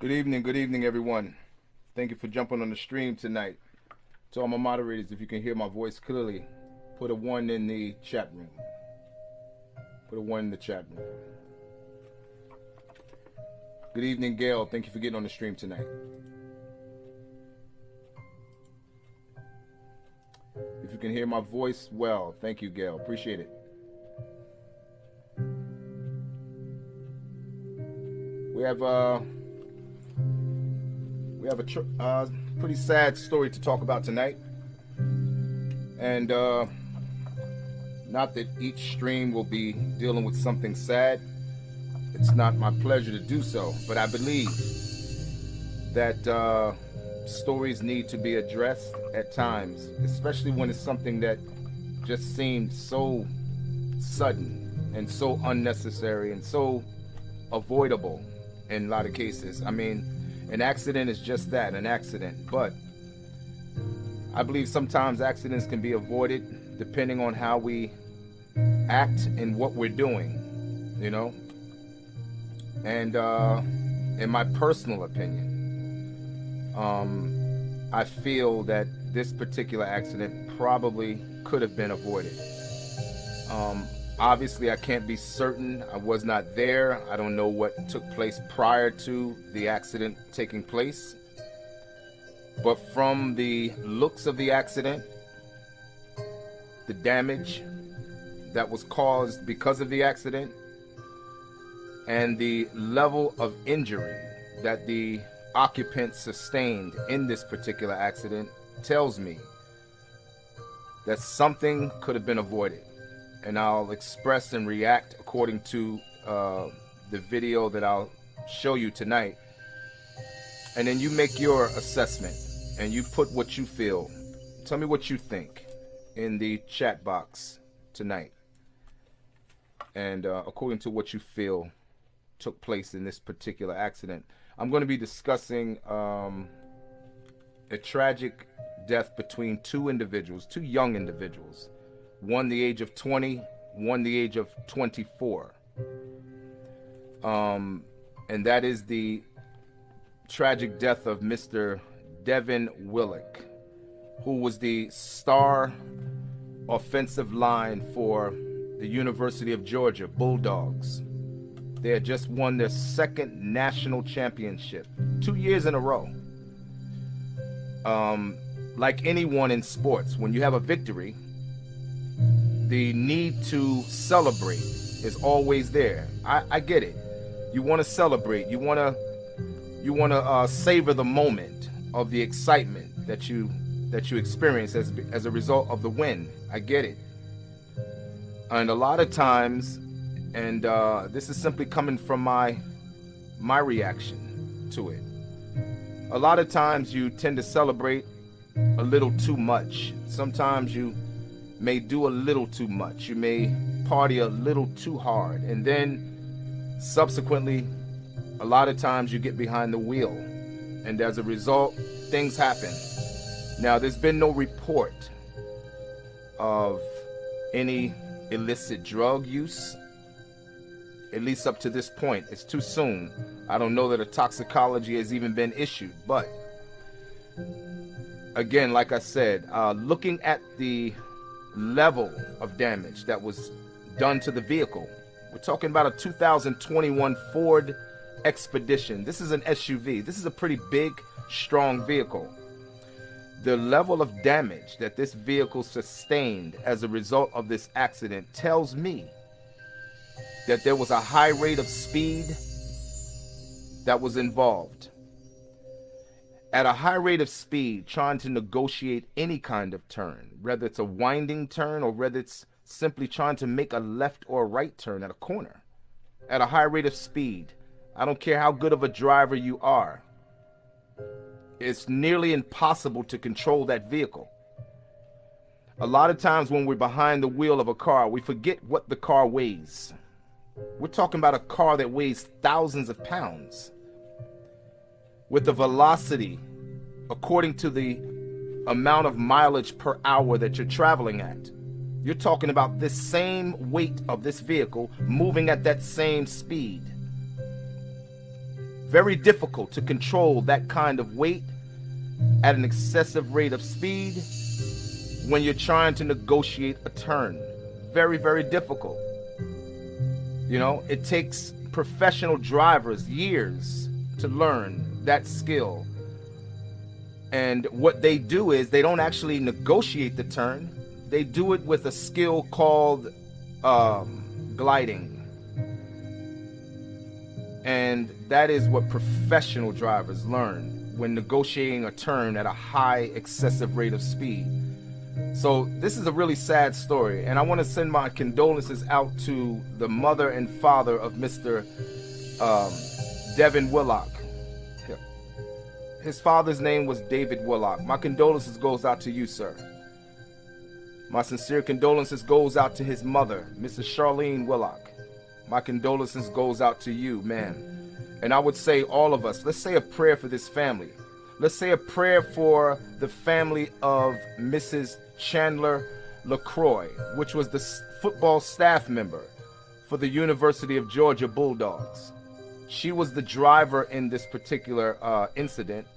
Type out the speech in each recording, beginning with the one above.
Good evening, good evening, everyone. Thank you for jumping on the stream tonight. To all my moderators, if you can hear my voice clearly, put a one in the chat room. Put a one in the chat room. Good evening, Gail. Thank you for getting on the stream tonight. If you can hear my voice well, thank you, Gail. Appreciate it. We have uh have a uh, pretty sad story to talk about tonight. And uh, not that each stream will be dealing with something sad. It's not my pleasure to do so, but I believe that uh, stories need to be addressed at times, especially when it's something that just seemed so sudden and so unnecessary and so avoidable in a lot of cases. I mean, an accident is just that, an accident. But I believe sometimes accidents can be avoided depending on how we act and what we're doing, you know? And uh, in my personal opinion, um, I feel that this particular accident probably could have been avoided. Um, Obviously, I can't be certain. I was not there. I don't know what took place prior to the accident taking place. But from the looks of the accident, the damage that was caused because of the accident, and the level of injury that the occupant sustained in this particular accident tells me that something could have been avoided and I'll express and react according to uh, the video that I'll show you tonight. And then you make your assessment and you put what you feel. Tell me what you think in the chat box tonight. And uh, according to what you feel took place in this particular accident, I'm going to be discussing um, a tragic death between two individuals, two young individuals one the age of 20, one the age of 24. Um, and that is the tragic death of Mr. Devin Willock, who was the star offensive line for the University of Georgia Bulldogs. They had just won their second national championship, two years in a row. Um, like anyone in sports, when you have a victory, the need to celebrate is always there. I, I get it. You want to celebrate. You want to you want to uh, savor the moment of the excitement that you that you experience as as a result of the win. I get it. And a lot of times, and uh, this is simply coming from my my reaction to it. A lot of times you tend to celebrate a little too much. Sometimes you may do a little too much. You may party a little too hard. And then subsequently, a lot of times you get behind the wheel. And as a result, things happen. Now, there's been no report of any illicit drug use, at least up to this point. It's too soon. I don't know that a toxicology has even been issued, but again, like I said, uh, looking at the level of damage that was done to the vehicle. We're talking about a 2021 Ford Expedition. This is an SUV. This is a pretty big, strong vehicle. The level of damage that this vehicle sustained as a result of this accident tells me that there was a high rate of speed that was involved at a high rate of speed trying to negotiate any kind of turn, whether it's a winding turn or whether it's simply trying to make a left or right turn at a corner. at a high rate of speed. I don't care how good of a driver you are. It's nearly impossible to control that vehicle. A lot of times when we're behind the wheel of a car, we forget what the car weighs. We're talking about a car that weighs thousands of pounds. With the velocity, according to the amount of mileage per hour that you're traveling at. You're talking about this same weight of this vehicle moving at that same speed. Very difficult to control that kind of weight at an excessive rate of speed when you're trying to negotiate a turn. Very, very difficult. You know, it takes professional drivers years to learn that skill. And what they do is they don't actually negotiate the turn. They do it with a skill called um, gliding. And that is what professional drivers learn when negotiating a turn at a high excessive rate of speed. So this is a really sad story, and I want to send my condolences out to the mother and father of Mr. Um, Devin Willock. His father's name was David Willock. My condolences goes out to you, sir. My sincere condolences goes out to his mother, Mrs. Charlene Willock. My condolences goes out to you, man. And I would say all of us, let's say a prayer for this family. Let's say a prayer for the family of Mrs. Chandler LaCroix, which was the football staff member for the University of Georgia Bulldogs. She was the driver in this particular uh, incident.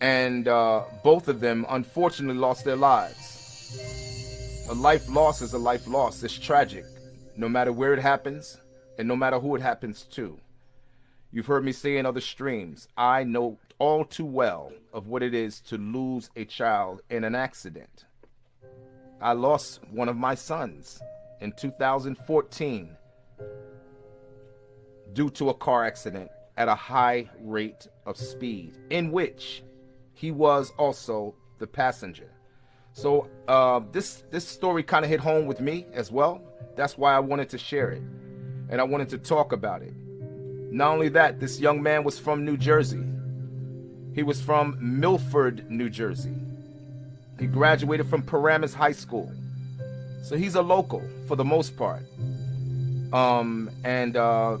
And uh, both of them unfortunately lost their lives. A life loss is a life loss. It's tragic, no matter where it happens and no matter who it happens to. You've heard me say in other streams, I know all too well of what it is to lose a child in an accident. I lost one of my sons in 2014 due to a car accident at a high rate of speed, in which he was also the passenger. So uh, this this story kind of hit home with me as well. That's why I wanted to share it, and I wanted to talk about it. Not only that, this young man was from New Jersey. He was from Milford, New Jersey. He graduated from Paramus High School, so he's a local for the most part. Um, and uh,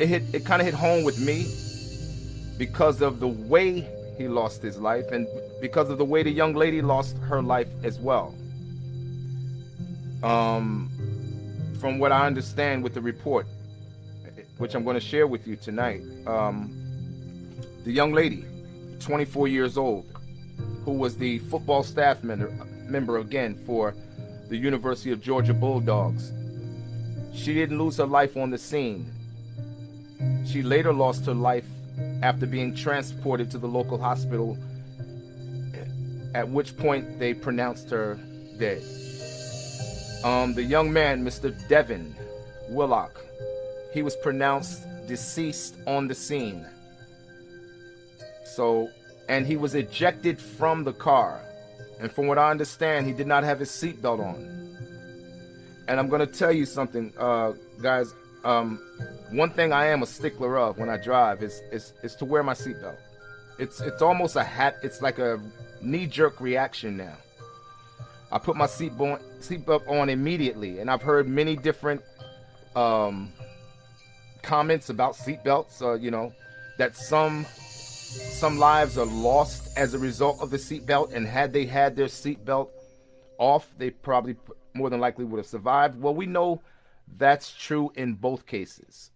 it hit it kind of hit home with me because of the way he lost his life and because of the way the young lady lost her life as well. Um, from what I understand with the report, which I'm going to share with you tonight, um, the young lady, 24 years old, who was the football staff member, member again for the University of Georgia Bulldogs. She didn't lose her life on the scene. She later lost her life after being transported to the local hospital, at which point they pronounced her dead. Um, the young man, Mr. Devin Willock, he was pronounced deceased on the scene. So, and he was ejected from the car. And from what I understand, he did not have his seatbelt on. And I'm going to tell you something, uh, guys. Um, one thing I am a stickler of when I drive is is, is to wear my seatbelt. It's it's almost a hat. It's like a knee-jerk reaction now. I put my seatbelt seatbelt on immediately, and I've heard many different um, comments about seatbelts. Uh, you know that some some lives are lost as a result of the seatbelt, and had they had their seatbelt off, they probably more than likely would have survived. Well, we know that's true in both cases.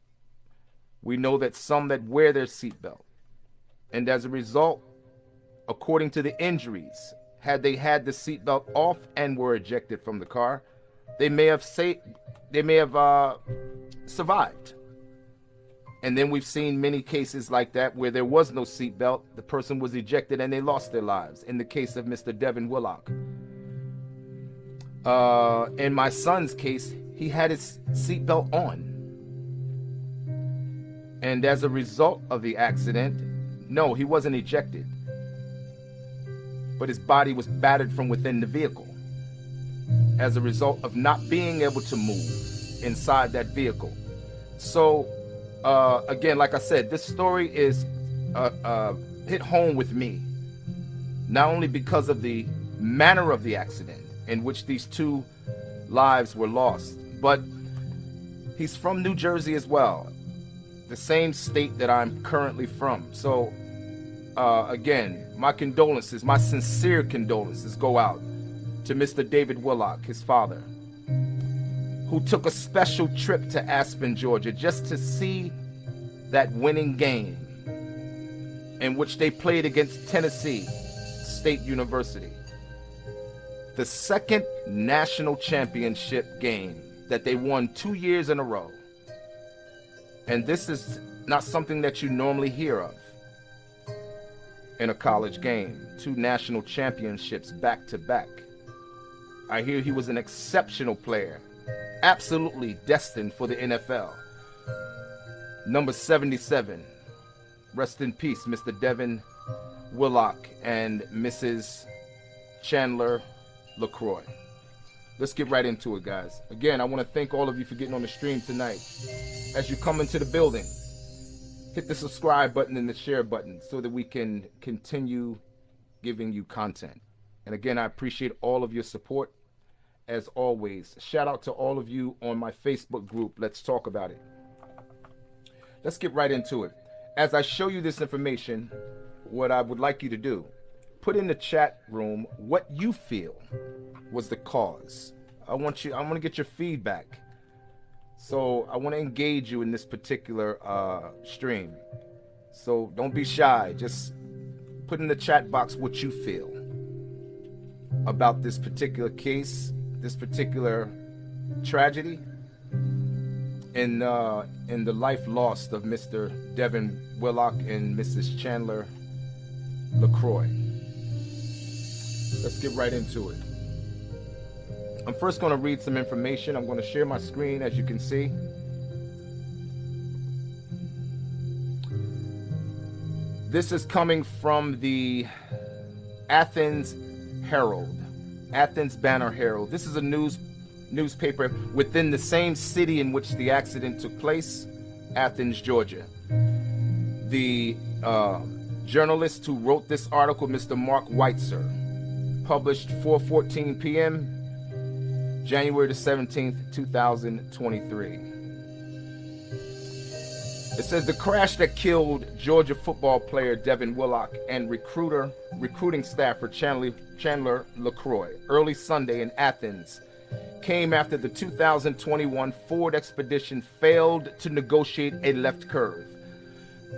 We know that some that wear their seatbelt, and as a result, according to the injuries, had they had the seatbelt off and were ejected from the car, they may have say, they may have uh, survived. And then we've seen many cases like that where there was no seatbelt, the person was ejected and they lost their lives. In the case of Mr. Devin Willock. Uh, in my son's case, he had his seatbelt on. And as a result of the accident, no, he wasn't ejected. But his body was battered from within the vehicle as a result of not being able to move inside that vehicle. So, uh, again, like I said, this story is uh, uh, hit home with me, not only because of the manner of the accident in which these two lives were lost, but he's from New Jersey as well, the same state that I'm currently from. So, uh, again, my condolences, my sincere condolences go out to Mr. David Willock, his father, who took a special trip to Aspen, Georgia, just to see that winning game in which they played against Tennessee State University. The second national championship game that they won two years in a row. And this is not something that you normally hear of in a college game. Two national championships back to back. I hear he was an exceptional player, absolutely destined for the NFL. Number 77. Rest in peace, Mr. Devin Willock and Mrs. Chandler LaCroix. Let's get right into it, guys. Again, I want to thank all of you for getting on the stream tonight. As you come into the building, hit the subscribe button and the share button so that we can continue giving you content. And again, I appreciate all of your support as always. Shout out to all of you on my Facebook group. Let's talk about it. Let's get right into it. As I show you this information, what I would like you to do, put in the chat room what you feel was the cause. I want you I want to get your feedback. So I want to engage you in this particular uh, stream. So don't be shy. Just put in the chat box what you feel about this particular case, this particular tragedy, in uh, in the life lost of Mr. Devin Willock and Mrs. Chandler LaCroix. Let's get right into it. I'm first going to read some information. I'm going to share my screen as you can see. This is coming from the Athens Herald, Athens Banner Herald. This is a news newspaper within the same city in which the accident took place, Athens, Georgia. The uh, journalist who wrote this article, Mr. Marc Weiszer, published 4:14 p.m. January the 17th, 2023. It says the crash that killed Georgia football player Devin Willock and recruiter recruiting staffer Chandler, Chandler LaCroix early Sunday in Athens came after the 2021 Ford Expedition failed to negotiate a left curve,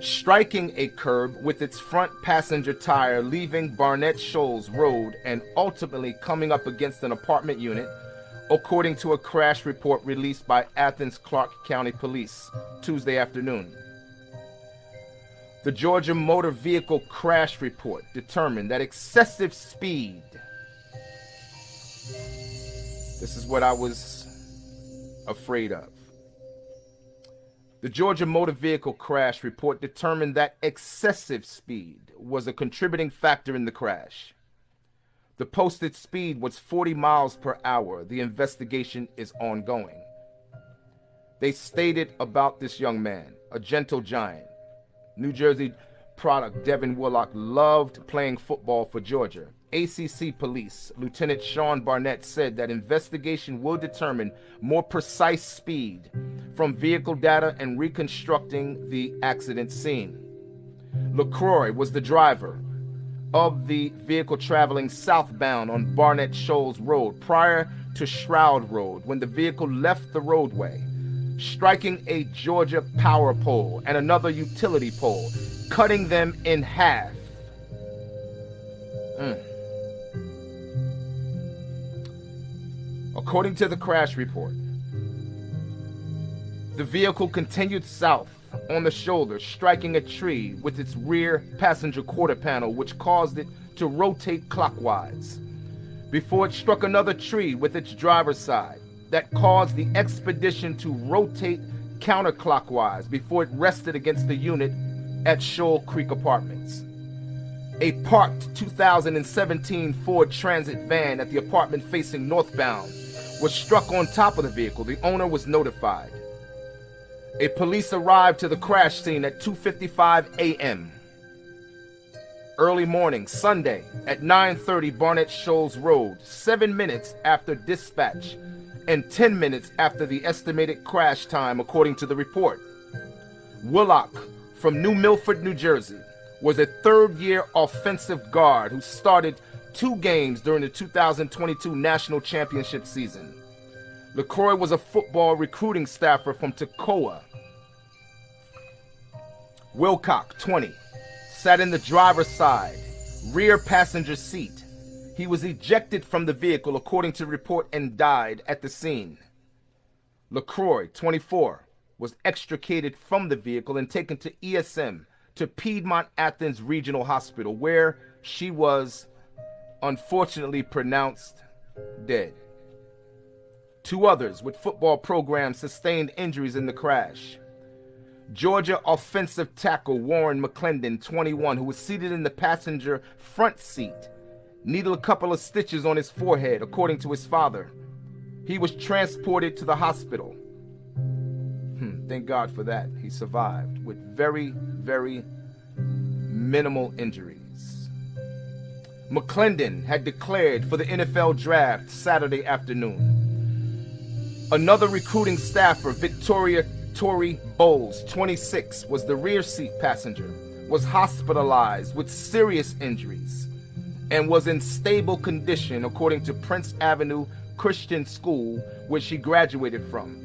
striking a curb with its front passenger tire leaving Barnett Shoals Road and ultimately coming up against an apartment unit according to a crash report released by Athens Clarke County Police Tuesday afternoon. The Georgia Motor Vehicle Crash Report determined that excessive speed. This is what I was afraid of. The Georgia Motor Vehicle Crash Report determined that excessive speed was a contributing factor in the crash. The posted speed was 40 miles per hour. The investigation is ongoing. They stated about this young man, a gentle giant. New Jersey product Devin Willock loved playing football for Georgia. ACC Police Lieutenant Sean Barnett said that investigation will determine more precise speed from vehicle data and reconstructing the accident scene. LaCroix was the driver of the vehicle traveling southbound on Barnett Shoals Road prior to Shroud Road when the vehicle left the roadway, striking a Georgia power pole and another utility pole, cutting them in half. Mm. According to the crash report, the vehicle continued south on the shoulder, striking a tree with its rear passenger quarter panel, which caused it to rotate clockwise. Before it struck another tree with its driver's side, that caused the expedition to rotate counterclockwise before it rested against the unit at Shoal Creek Apartments. A parked 2017 Ford Transit van at the apartment facing northbound was struck on top of the vehicle. The owner was notified. A police arrived to the crash scene at 2:55 a.m. Early morning, Sunday, at 9:30 Barnett Shoals Road, 7 minutes after dispatch and 10 minutes after the estimated crash time according to the report. Willock from New Milford, New Jersey, was a third-year offensive guard who started two games during the 2022 National Championship season. LaCroix was a football recruiting staffer from Toccoa. Wilcock, 20, sat in the driver's side, rear passenger seat. He was ejected from the vehicle according to report and died at the scene. LaCroix, 24, was extricated from the vehicle and taken to ESM to Piedmont Athens Regional Hospital where she was unfortunately pronounced dead. Two others with football programs sustained injuries in the crash. Georgia offensive tackle Warren McClendon, 21, who was seated in the passenger front seat, needed a couple of stitches on his forehead, according to his father. He was transported to the hospital. Hmm, thank God for that. He survived with very, very minimal injuries. McClendon had declared for the NFL draft Saturday afternoon. Another recruiting staffer, Victoria Tori Bowles, 26, was the rear seat passenger, was hospitalized with serious injuries, and was in stable condition according to Prince Avenue Christian School, where she graduated from.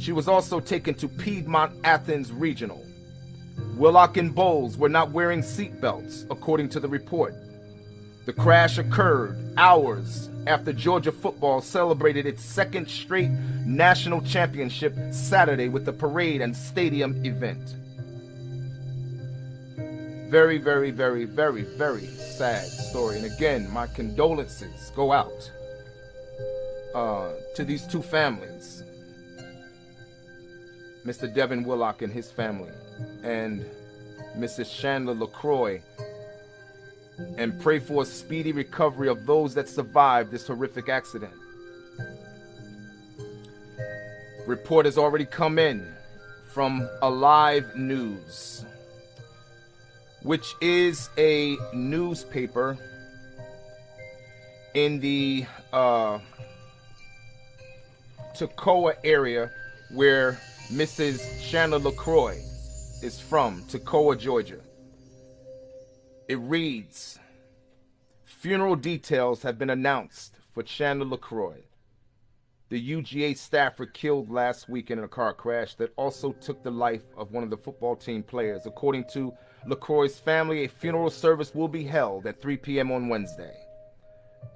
She was also taken to Piedmont Athens Regional. Willock and Bowles were not wearing seatbelts, according to the report. The crash occurred hours after Georgia football celebrated its second straight national championship Saturday with the parade and stadium event. Very, very, very, very, very sad story. And again, my condolences go out uh, to these two families Mr. Devin Willock and his family, and Mrs. Chandler LaCroix and pray for a speedy recovery of those that survived this horrific accident. Report has already come in from Alive News, which is a newspaper in the uh, area where Mrs. Chandler LaCroix is from, Toccoa, Georgia. It reads, Funeral details have been announced for Chandler LaCroix, the UGA staffer killed last week in a car crash that also took the life of one of the football team players. According to LaCroix's family, a funeral service will be held at 3 p.m. on Wednesday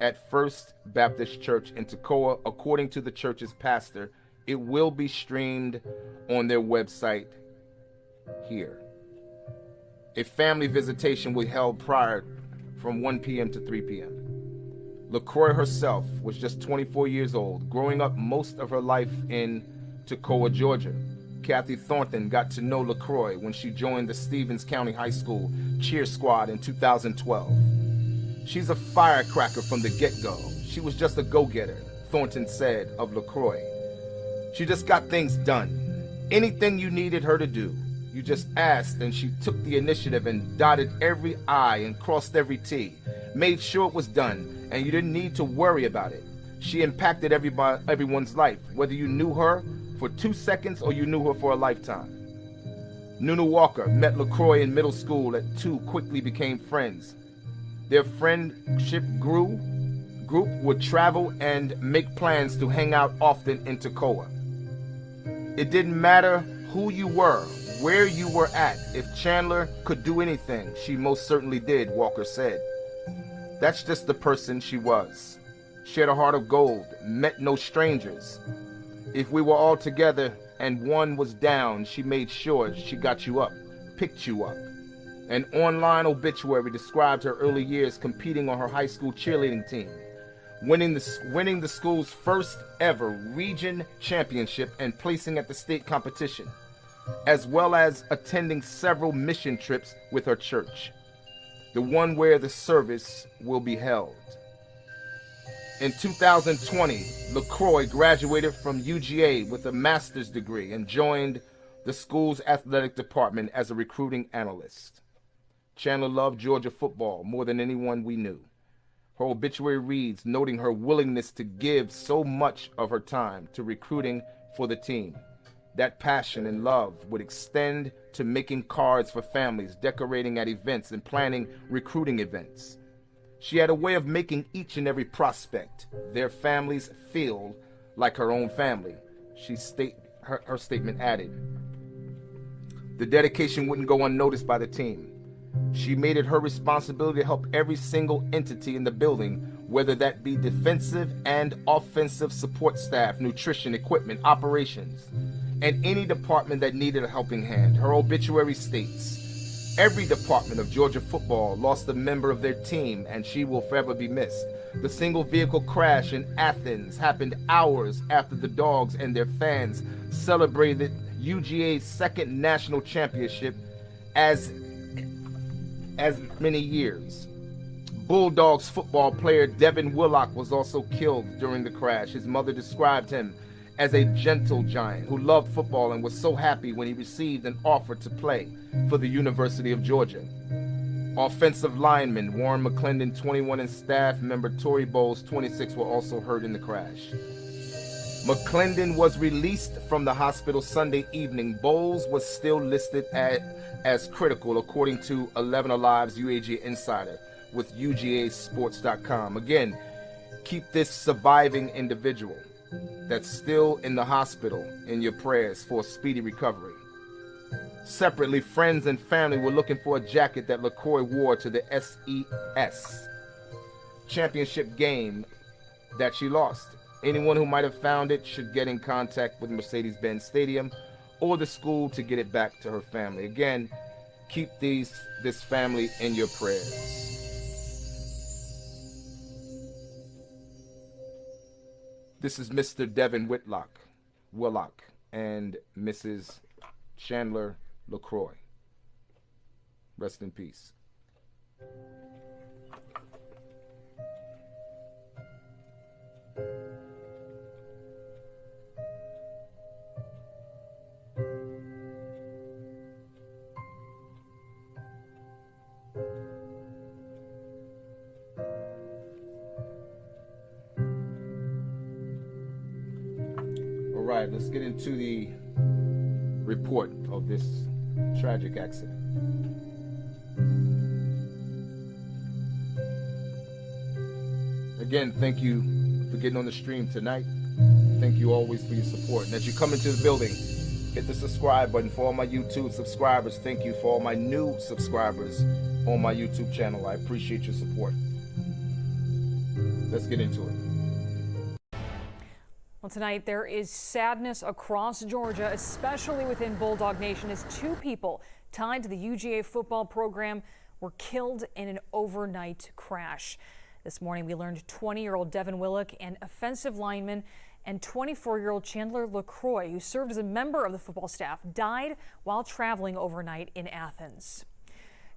at First Baptist Church in Toccoa. According to the church's pastor, it will be streamed on their website here. A family visitation be held prior from 1 p.m. to 3 p.m. LaCroix herself was just 24 years old, growing up most of her life in Toccoa, Georgia. Kathy Thornton got to know LaCroix when she joined the Stephens County High School cheer squad in 2012. She's a firecracker from the get-go. She was just a go-getter, Thornton said of LaCroix. She just got things done. Anything you needed her to do, you just asked and she took the initiative and dotted every I and crossed every T, made sure it was done, and you didn't need to worry about it. She impacted everybody, everyone's life, whether you knew her for two seconds or you knew her for a lifetime. Nunu Walker met LaCroix in middle school and two quickly became friends. Their friendship grew, group would travel and make plans to hang out often in Toccoa. It didn't matter who you were, where you were at. If Chandler could do anything, she most certainly did, Walker said. That's just the person she was. She had a heart of gold, met no strangers. If we were all together and one was down, she made sure she got you up, picked you up. An online obituary described her early years competing on her high school cheerleading team, winning the, winning the school's first ever region championship and placing at the state competition as well as attending several mission trips with her church, the one where the service will be held. In 2020, LaCroix graduated from UGA with a master's degree and joined the school's athletic department as a recruiting analyst. Chandler loved Georgia football more than anyone we knew. Her obituary reads, noting her willingness to give so much of her time to recruiting for the team. That passion and love would extend to making cards for families, decorating at events, and planning recruiting events. She had a way of making each and every prospect, their families, feel like her own family. She state, her, her statement added. The dedication wouldn't go unnoticed by the team. She made it her responsibility to help every single entity in the building, whether that be defensive and offensive support staff, nutrition, equipment, operations, and any department that needed a helping hand. Her obituary states, Every department of Georgia football lost a member of their team, and she will forever be missed. The single vehicle crash in Athens happened hours after the Dogs and their fans celebrated UGA's second national championship as as many years. Bulldogs football player Devin Willock was also killed during the crash. His mother described him as a gentle giant who loved football and was so happy when he received an offer to play for the University of Georgia. Offensive lineman Warren McClendon, 21, and staff member Tory Bowles, 26, were also hurt in the crash. McClendon was released from the hospital Sunday evening. Bowles was still listed at, as critical, according to 11 Alive's UAG insider with UGAsports.com. Again, keep this surviving individual that's still in the hospital in your prayers for speedy recovery. Separately, friends and family were looking for a jacket that LaCroix wore to the SEC championship game that she lost. Anyone who might have found it should get in contact with Mercedes-Benz Stadium or the school to get it back to her family. Again, keep these this family in your prayers. This is Mr. Devin Whitlock, Willock, and Mrs. Chandler LaCroix. Rest in peace. Get into the report of this tragic accident. Again, thank you for getting on the stream tonight. Thank you always for your support. And as you come into the building, hit the subscribe button for all my YouTube subscribers. Thank you for all my new subscribers on my YouTube channel. I appreciate your support. Let's get into it. Tonight there is sadness across Georgia, especially within Bulldog Nation, as two people tied to the UGA football program were killed in an overnight crash. This morning, we learned 20-year-old Devin Willock, an offensive lineman, and 24-year-old Chandler LaCroix, who served as a member of the football staff, died while traveling overnight in Athens.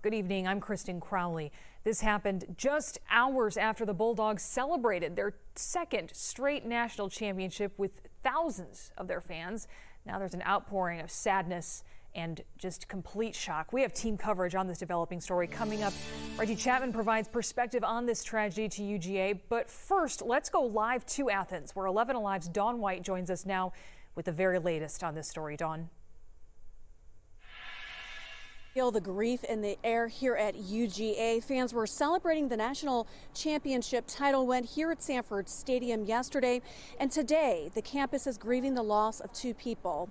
Good evening. I'm Kristen Crowley. This happened just hours after the Bulldogs celebrated their second straight national championship with thousands of their fans. Now there's an outpouring of sadness and just complete shock. We have team coverage on this developing story coming up. Reggie Chapman provides perspective on this tragedy to UGA. But first, let's go live to Athens, where 11 Alive's Dawn White joins us now with the very latest on this story. Dawn. Feel the grief in the air here at UGA. Fans were celebrating the national championship title win here at Sanford Stadium yesterday. And today, the campus is grieving the loss of two people.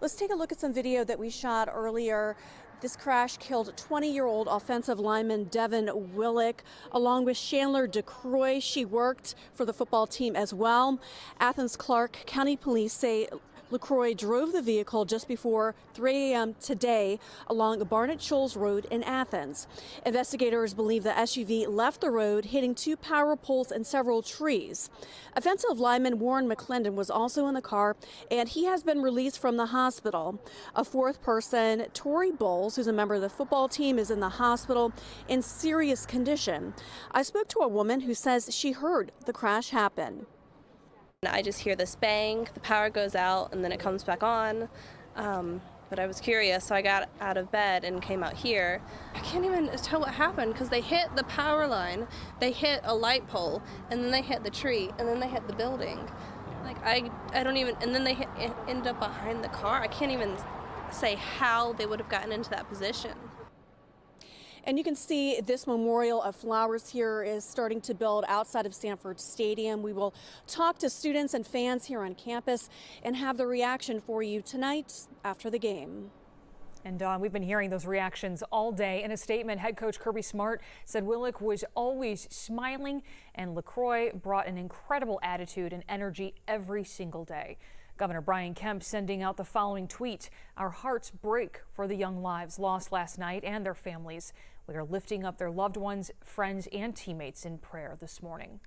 Let's take a look at some video that we shot earlier. This crash killed 20-year-old offensive lineman Devin Willock, along with Chandler LaCroix. She worked for the football team as well. Athens Clarke County Police say LaCroix drove the vehicle just before 3 a.m. today along Barnett Shoals Road in Athens. Investigators believe the SUV left the road, hitting two power poles and several trees. Offensive lineman Warren McClendon was also in the car, and he has been released from the hospital. A fourth person, Tori Bowles, who's a member of the football team, is in the hospital in serious condition. I spoke to a woman who says she heard the crash happen. I just hear this bang, the power goes out, and then it comes back on. Um, but I was curious, so I got out of bed and came out here. I can't even tell what happened because they hit the power line, they hit a light pole, and then they hit the tree, and then they hit the building. Like I, I don't even, and then they hit, end up behind the car. I can't even say how they would have gotten into that position. And you can see this memorial of flowers here is starting to build outside of Sanford Stadium. We will talk to students and fans here on campus and have the reaction for you tonight after the game. And Dawn, we've been hearing those reactions all day. In a statement, head coach Kirby Smart said Willock was always smiling and LaCroix brought an incredible attitude and energy every single day. Governor Brian Kemp sending out the following tweet. Our hearts break for the young lives lost last night and their families. We are lifting up their loved ones, friends, and teammates in prayer this morning.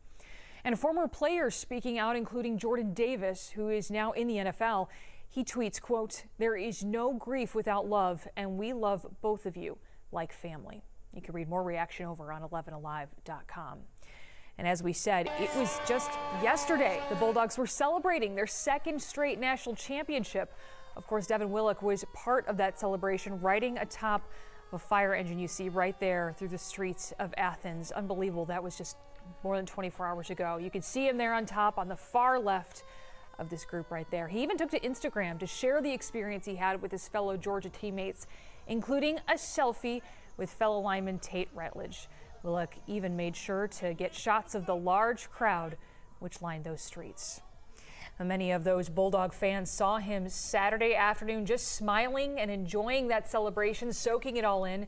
And former players speaking out, including Jordan Davis, who is now in the NFL. He tweets, quote, there is no grief without love, and we love both of you like family. You can read more reaction over on 11alive.com. And as we said, it was just yesterday the Bulldogs were celebrating their second straight national championship. Of course, Devin Willock was part of that celebration, riding atop a fire engine you see right there through the streets of Athens. Unbelievable. That was just more than 24 hours ago. You can see him there on top on the far left of this group right there. He even took to Instagram to share the experience he had with his fellow Georgia teammates, including a selfie with fellow lineman Tate Ratledge. Willock even made sure to get shots of the large crowd which lined those streets. Many of those Bulldog fans saw him Saturday afternoon just smiling and enjoying that celebration, soaking it all in.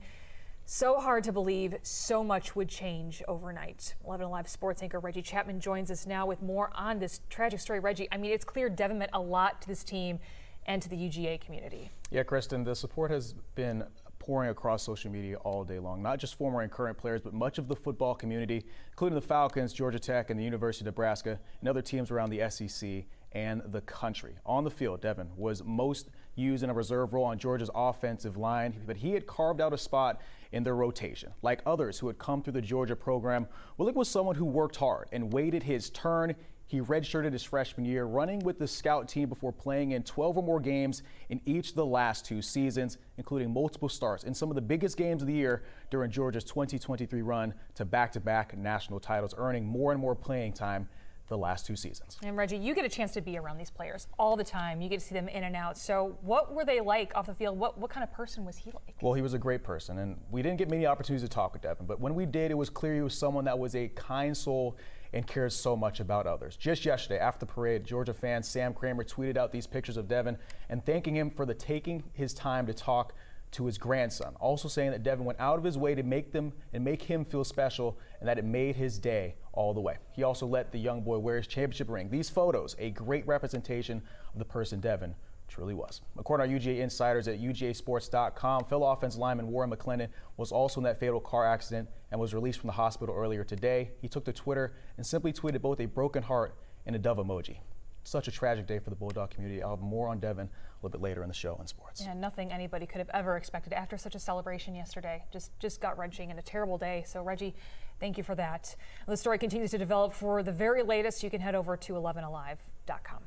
So hard to believe so much would change overnight. 11 Alive sports anchor Reggie Chapman joins us now with more on this tragic story. Reggie, I mean, it's clear Devin meant a lot to this team and to the UGA community. Yeah, Kristen, the support has been pouring across social media all day long. Not just former and current players, but much of the football community, including the Falcons, Georgia Tech, and the University of Nebraska, and other teams around the SEC and the country. On the field, Devin was most used in a reserve role on Georgia's offensive line, but he had carved out a spot in their rotation. Like others who had come through the Georgia program, Willock was someone who worked hard and waited his turn. He redshirted his freshman year, running with the scout team before playing in 12 or more games in each of the last two seasons, including multiple starts in some of the biggest games of the year during Georgia's 2023 run to back-to-back -back national titles, earning more and more playing time the last two seasons. And Reggie, you get a chance to be around these players all the time. You get to see them in and out. So what were they like off the field? What, what kind of person was he like? Well, he was a great person, and we didn't get many opportunities to talk with Devin, but when we did, it was clear he was someone that was a kind soul and cares so much about others. Just yesterday, after the parade, Georgia fan Sam Kramer tweeted out these pictures of Devin and thanking him for the taking his time to talk to his grandson, also saying that Devin went out of his way to make them and make him feel special and that it made his day all the way. He also let the young boy wear his championship ring. These photos, a great representation of the person Devin truly was. According to our UGA insiders at UGAsports.com, fellow offense lineman Warren McClendon was also in that fatal car accident and was released from the hospital earlier today. He took to Twitter and simply tweeted both a broken heart and a dove emoji. Such a tragic day for the Bulldog community. I'll have more on Devin little bit later in the show in sports. Yeah, nothing anybody could have ever expected after such a celebration yesterday. Just, just gut wrenching and a terrible day. So, Reggie, thank you for that. The story continues to develop. For the very latest, you can head over to 11alive.com.